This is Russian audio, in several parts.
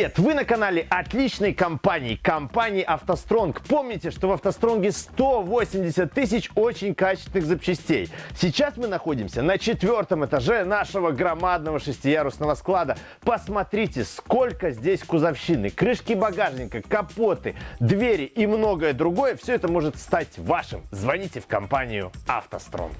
привет! Вы на канале отличной компании, компании «АвтоСтронг». Помните, что в «АвтоСтронге» 180 тысяч очень качественных запчастей. Сейчас мы находимся на четвертом этаже нашего громадного шестиярусного склада. Посмотрите, сколько здесь кузовщины, крышки багажника, капоты, двери и многое другое. Все это может стать вашим. Звоните в компанию «АвтоСтронг».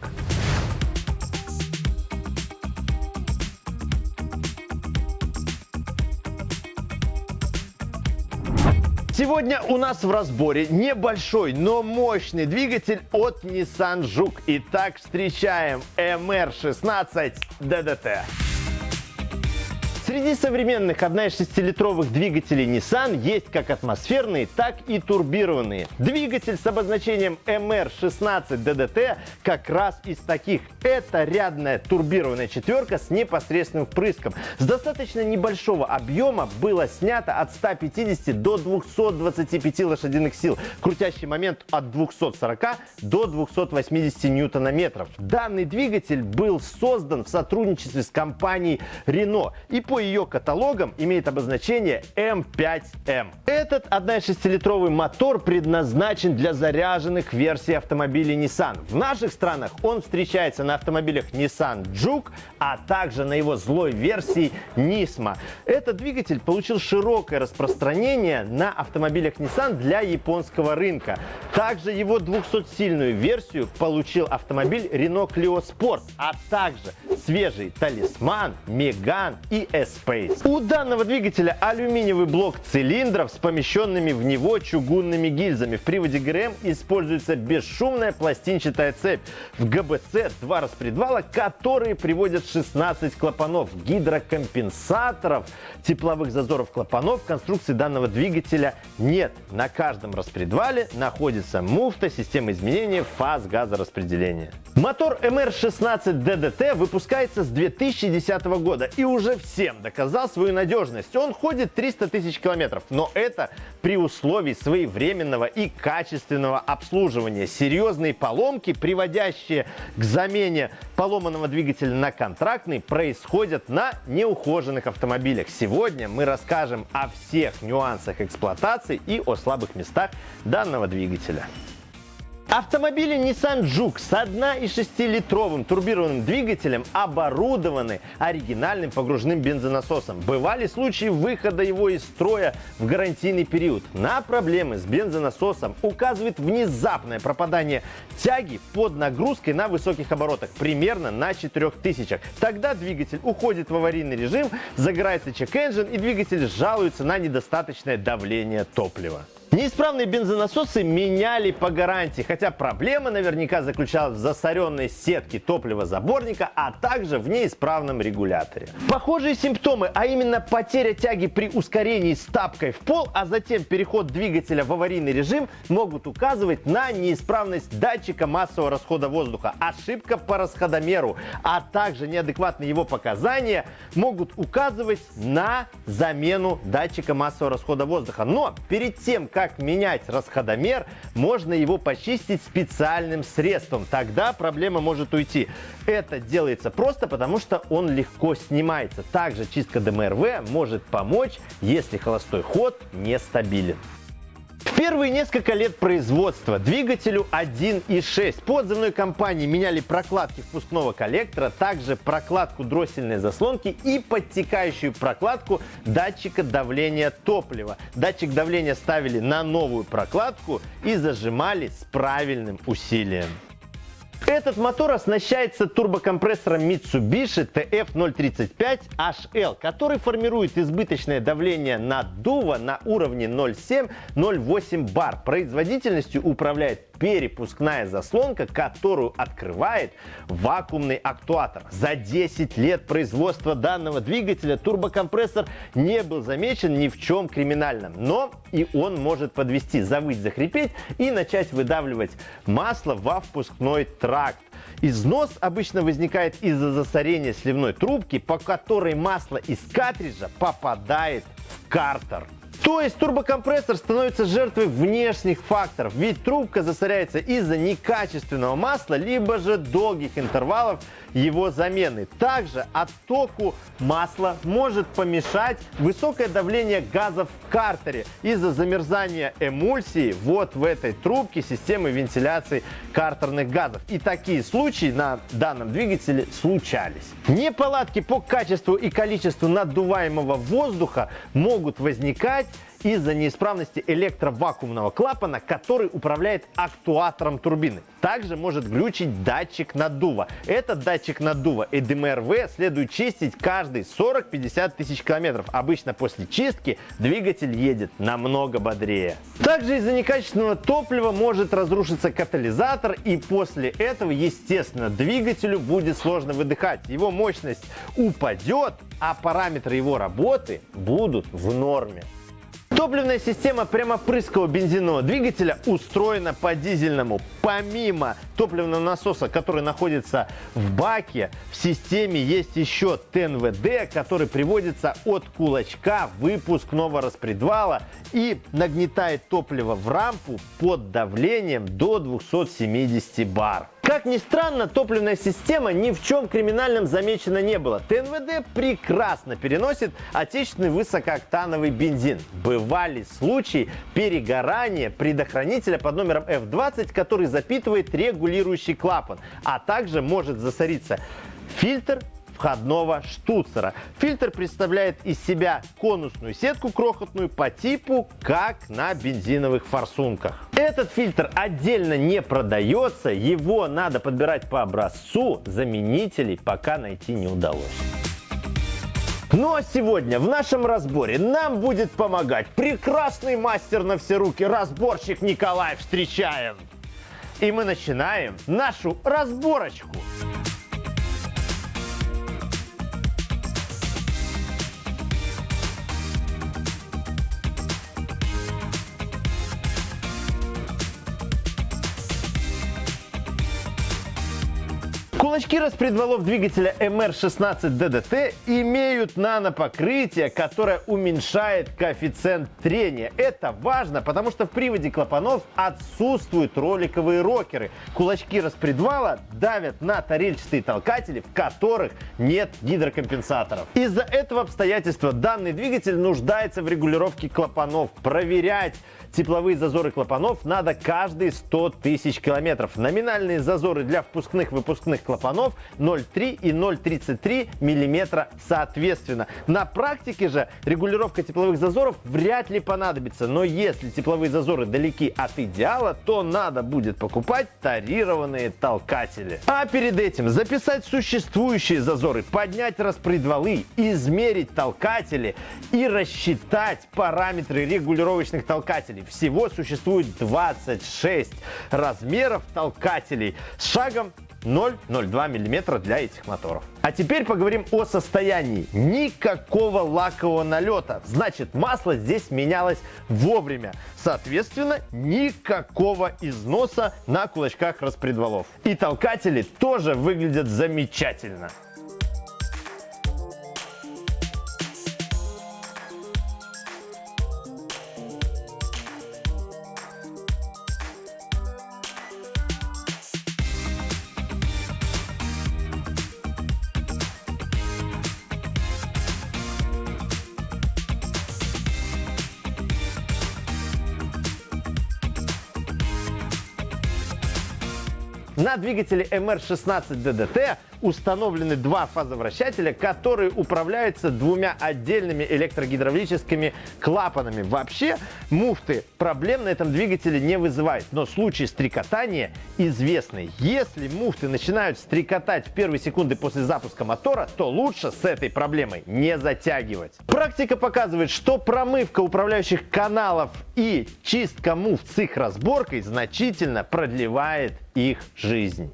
Сегодня у нас в разборе небольшой, но мощный двигатель от Nissan Juke. Итак, встречаем MR16 DDT. Среди современных 1,6-литровых двигателей Nissan есть как атмосферные, так и турбированные. Двигатель с обозначением MR16 DDT как раз из таких. Это рядная турбированная четверка с непосредственным впрыском. С достаточно небольшого объема было снято от 150 до 225 лошадиных сил. Крутящий момент от 240 до 280 ньютона-метров. Данный двигатель был создан в сотрудничестве с компанией Renault и по ее каталогам имеет обозначение M5M. Этот 1,6-литровый мотор предназначен для заряженных версий автомобилей Nissan. В наших странах он встречается на автомобилях Nissan Juke, а также на его злой версии Nismo. Этот двигатель получил широкое распространение на автомобилях Nissan для японского рынка. Также его 200-сильную версию получил автомобиль Renault Clio Sport, а также свежий Талисман, Меган и S-Space. У данного двигателя алюминиевый блок цилиндров с помещенными в него чугунными гильзами. В приводе ГРМ используется бесшумная пластинчатая цепь. В ГБЦ два распредвала, которые приводят 16 клапанов, гидрокомпенсаторов, тепловых зазоров клапанов в конструкции данного двигателя нет. На каждом распредвале находится муфта системы изменения фаз газораспределения. Мотор MR16 DDT выпускается с 2010 года и уже всем доказал свою надежность. Он ходит 300 тысяч километров, но это при условии своевременного и качественного обслуживания. Серьезные поломки, приводящие к замене поломанного двигателя на контрактный, происходят на неухоженных автомобилях. Сегодня мы расскажем о всех нюансах эксплуатации и о слабых местах данного двигателя. Автомобили Nissan Juke с 1,6-литровым турбированным двигателем оборудованы оригинальным погружным бензонасосом. Бывали случаи выхода его из строя в гарантийный период. На проблемы с бензонасосом указывает внезапное пропадание тяги под нагрузкой на высоких оборотах, примерно на 4000. Тогда двигатель уходит в аварийный режим, загорается чек-энджин и двигатель жалуется на недостаточное давление топлива. Неисправные бензонасосы меняли по гарантии, хотя проблема наверняка заключалась в засоренной сетке топливозаборника, а также в неисправном регуляторе. Похожие симптомы, а именно потеря тяги при ускорении с тапкой в пол, а затем переход двигателя в аварийный режим, могут указывать на неисправность датчика массового расхода воздуха, ошибка по расходомеру, а также неадекватные его показания могут указывать на замену датчика массового расхода воздуха. Но перед тем, как как менять расходомер, можно его почистить специальным средством. Тогда проблема может уйти. Это делается просто потому, что он легко снимается. Также чистка ДМРВ может помочь, если холостой ход нестабилен. Первые несколько лет производства двигателю 1.6 по отзывной компании меняли прокладки впускного коллектора, также прокладку дроссельной заслонки и подтекающую прокладку датчика давления топлива. Датчик давления ставили на новую прокладку и зажимали с правильным усилием. Этот мотор оснащается турбокомпрессором Mitsubishi TF035HL, который формирует избыточное давление наддува на уровне 0,7-0,8 бар. Производительностью управляет перепускная заслонка, которую открывает вакуумный актуатор. За 10 лет производства данного двигателя турбокомпрессор не был замечен ни в чем криминальном, но и он может подвести, завыть, захрипеть и начать выдавливать масло во впускной тракт. Износ обычно возникает из-за засорения сливной трубки, по которой масло из картриджа попадает в картер. То есть турбокомпрессор становится жертвой внешних факторов, ведь трубка засоряется из-за некачественного масла, либо же долгих интервалов его замены. Также оттоку масла может помешать высокое давление газов в картере из-за замерзания эмульсии вот в этой трубке системы вентиляции картерных газов. И такие случаи на данном двигателе случались. Неполадки по качеству и количеству наддуваемого воздуха могут возникать из-за неисправности электровакуумного клапана, который управляет актуатором турбины. Также может глючить датчик наддува. Этот датчик наддува EDMRV следует чистить каждые 40-50 тысяч километров. Обычно после чистки двигатель едет намного бодрее. Также из-за некачественного топлива может разрушиться катализатор и после этого, естественно, двигателю будет сложно выдыхать. Его мощность упадет, а параметры его работы будут в норме. Топливная система прямопрыскового бензинового двигателя устроена по дизельному. Помимо топливного насоса, который находится в баке, в системе есть еще ТНВД, который приводится от кулачка выпускного распредвала и нагнетает топливо в рампу под давлением до 270 бар. Как ни странно, топливная система ни в чем криминальном замечена не было. ТНВД прекрасно переносит отечественный высокооктановый бензин. Бывали случаи перегорания предохранителя под номером F20, который запитывает регулирующий клапан, а также может засориться фильтр входного штуцера. Фильтр представляет из себя конусную сетку крохотную по типу, как на бензиновых форсунках. Этот фильтр отдельно не продается, его надо подбирать по образцу, заменителей пока найти не удалось. Ну а сегодня в нашем разборе нам будет помогать прекрасный мастер на все руки, разборщик Николай Встречаем. И мы начинаем нашу разборочку. Кулачки распредвалов двигателя MR16 DDT имеют нанопокрытие, которое уменьшает коэффициент трения. Это важно, потому что в приводе клапанов отсутствуют роликовые рокеры. Кулачки распредвала давят на тарельчатые толкатели, в которых нет гидрокомпенсаторов. Из-за этого обстоятельства данный двигатель нуждается в регулировке клапанов. Проверять тепловые зазоры клапанов надо каждые 100 тысяч километров. Номинальные зазоры для впускных-выпускных клапанов 0,3 и 0,33 мм соответственно. На практике же регулировка тепловых зазоров вряд ли понадобится, но если тепловые зазоры далеки от идеала, то надо будет покупать тарированные толкатели. А перед этим записать существующие зазоры, поднять распредвалы, измерить толкатели и рассчитать параметры регулировочных толкателей. Всего существует 26 размеров толкателей с шагом 0,02 мм для этих моторов. А теперь поговорим о состоянии. Никакого лакового налета. Значит, масло здесь менялось вовремя. Соответственно, никакого износа на кулачках распредвалов. И толкатели тоже выглядят замечательно. На двигателе MR16 DDT установлены два фазовращателя, которые управляются двумя отдельными электрогидравлическими клапанами. Вообще муфты проблем на этом двигателе не вызывают, но случай стрекотания известный. Если муфты начинают стрекотать в первые секунды после запуска мотора, то лучше с этой проблемой не затягивать. Практика показывает, что промывка управляющих каналов и чистка муфт с их разборкой значительно продлевает их жизнь.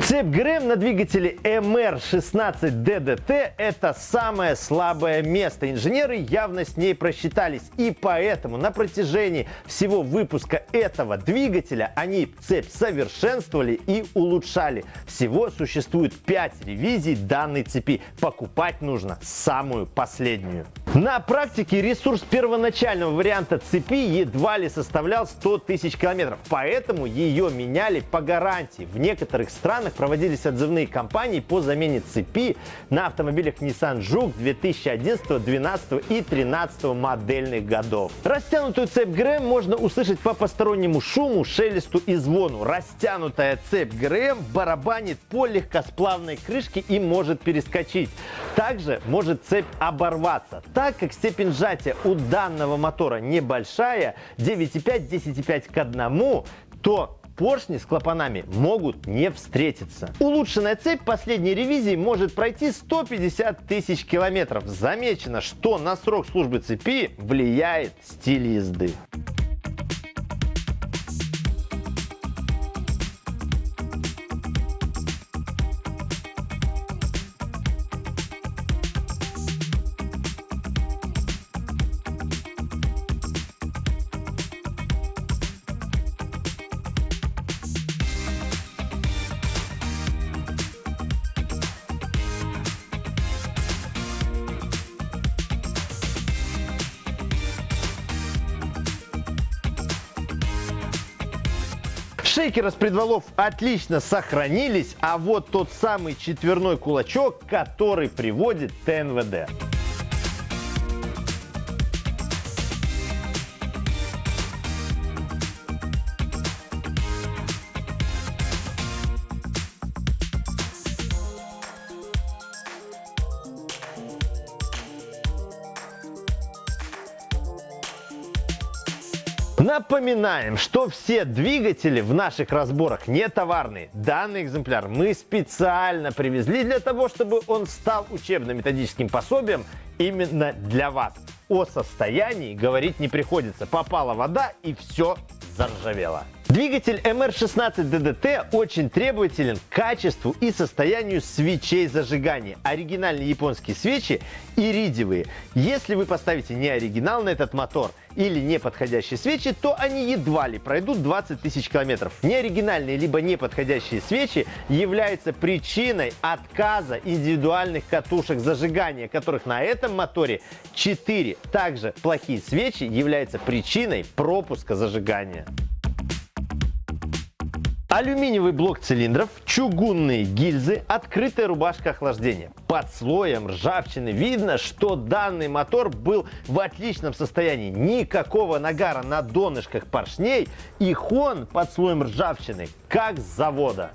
Цепь ГРМ на двигателе MR16DDT – это самое слабое место. Инженеры явно с ней просчитались. И поэтому на протяжении всего выпуска этого двигателя они цепь совершенствовали и улучшали. Всего существует 5 ревизий данной цепи. Покупать нужно самую последнюю. На практике ресурс первоначального варианта цепи едва ли составлял 100 тысяч километров. Поэтому ее меняли по гарантии. В некоторых странах странах проводились отзывные кампании по замене цепи на автомобилях Nissan Juke 2011, 2012 и 2013 модельных годов. Растянутую цепь ГРМ можно услышать по постороннему шуму, шелесту и звону. Растянутая цепь ГРМ барабанит по легкосплавной крышке и может перескочить. Также может цепь оборваться. Так как степень сжатия у данного мотора небольшая, 9,5-10,5 к 1, то поршни с клапанами могут не встретиться. Улучшенная цепь последней ревизии может пройти 150 тысяч километров. Замечено, что на срок службы цепи влияет стиль езды. Шейки распредвалов отлично сохранились, а вот тот самый четверной кулачок, который приводит ТНВД. Напоминаем, что все двигатели в наших разборах не товарные. Данный экземпляр мы специально привезли для того, чтобы он стал учебно-методическим пособием именно для вас. О состоянии говорить не приходится. Попала вода и все заржавело. Двигатель MR16DDT очень требователен к качеству и состоянию свечей зажигания. Оригинальные японские свечи иридиевые. Если вы поставите не оригинал на этот мотор или неподходящие свечи, то они едва ли пройдут 20 тысяч километров. Неоригинальные либо неподходящие свечи являются причиной отказа индивидуальных катушек зажигания, которых на этом моторе 4. Также плохие свечи являются причиной пропуска зажигания. Алюминиевый блок цилиндров, чугунные гильзы, открытая рубашка охлаждения. Под слоем ржавчины видно, что данный мотор был в отличном состоянии. Никакого нагара на донышках поршней и хон под слоем ржавчины, как с завода.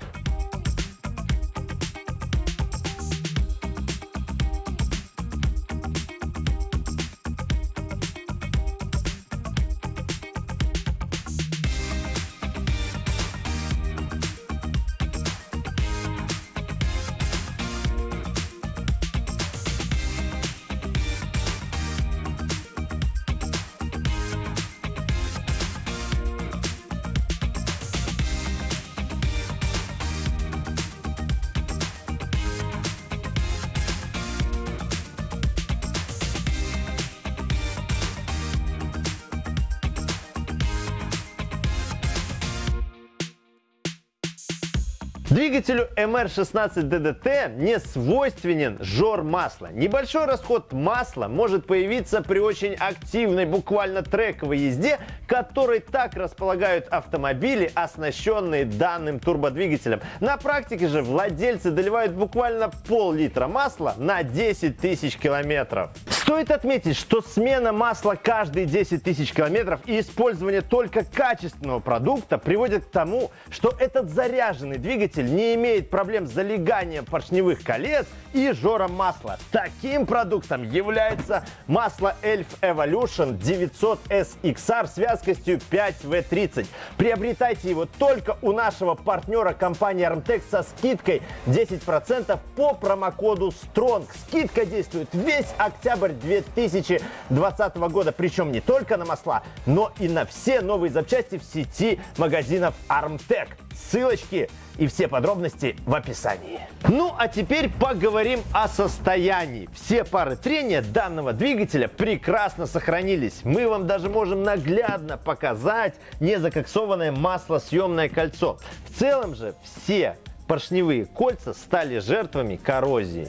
Двигателю MR16DDT не свойственен жор масла. Небольшой расход масла может появиться при очень активной, буквально трековой езде, которой так располагают автомобили, оснащенные данным турбодвигателем. На практике же владельцы доливают буквально пол-литра масла на 10 тысяч километров. Стоит отметить, что смена масла каждые 10 тысяч километров и использование только качественного продукта приводит к тому, что этот заряженный двигатель не имеет проблем с залеганием поршневых колец и жором масла. Таким продуктом является масло Elf Evolution 900 SXR с вязкостью 5V30. Приобретайте его только у нашего партнера компании Armtex со скидкой 10% по промокоду STRONG. Скидка действует весь октябрь 2020 года. Причем не только на масла, но и на все новые запчасти в сети магазинов Armtec. ссылочки и все подробности в описании. Ну а теперь поговорим о состоянии. Все пары трения данного двигателя прекрасно сохранились. Мы вам даже можем наглядно показать незакоксованное маслосъемное кольцо. В целом же все поршневые кольца стали жертвами коррозии.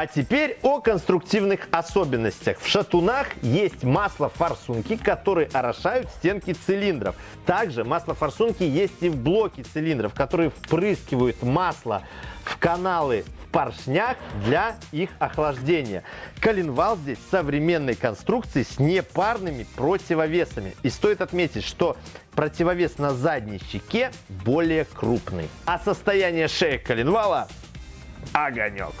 А теперь о конструктивных особенностях. В шатунах есть масло-форсунки, которые орошают стенки цилиндров. Также масло-форсунки есть и в блоке цилиндров, которые впрыскивают масло в каналы в поршнях для их охлаждения. Коленвал здесь современной конструкции с непарными противовесами. И стоит отметить, что противовес на задней щеке более крупный. А состояние шеи коленвала – огонек.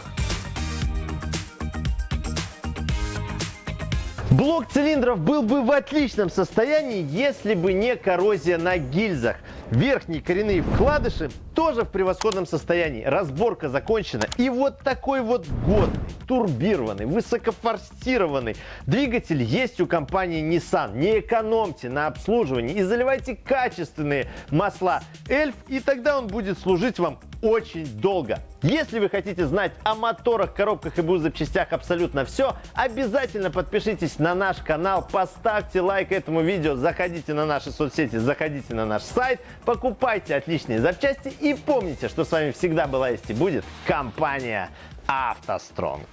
Блок цилиндров был бы в отличном состоянии, если бы не коррозия на гильзах. Верхние коренные вкладыши тоже в превосходном состоянии. Разборка закончена. И вот такой вот годный, турбированный, высокофорсированный двигатель есть у компании Nissan. Не экономьте на обслуживании и заливайте качественные масла Эльф, и тогда он будет служить вам очень долго. Если вы хотите знать о моторах, коробках и БУ запчастях абсолютно все, обязательно подпишитесь на наш канал, поставьте лайк этому видео, заходите на наши соцсети, заходите на наш сайт, покупайте отличные запчасти и помните, что с вами всегда была есть и будет компания «АвтоСтронг».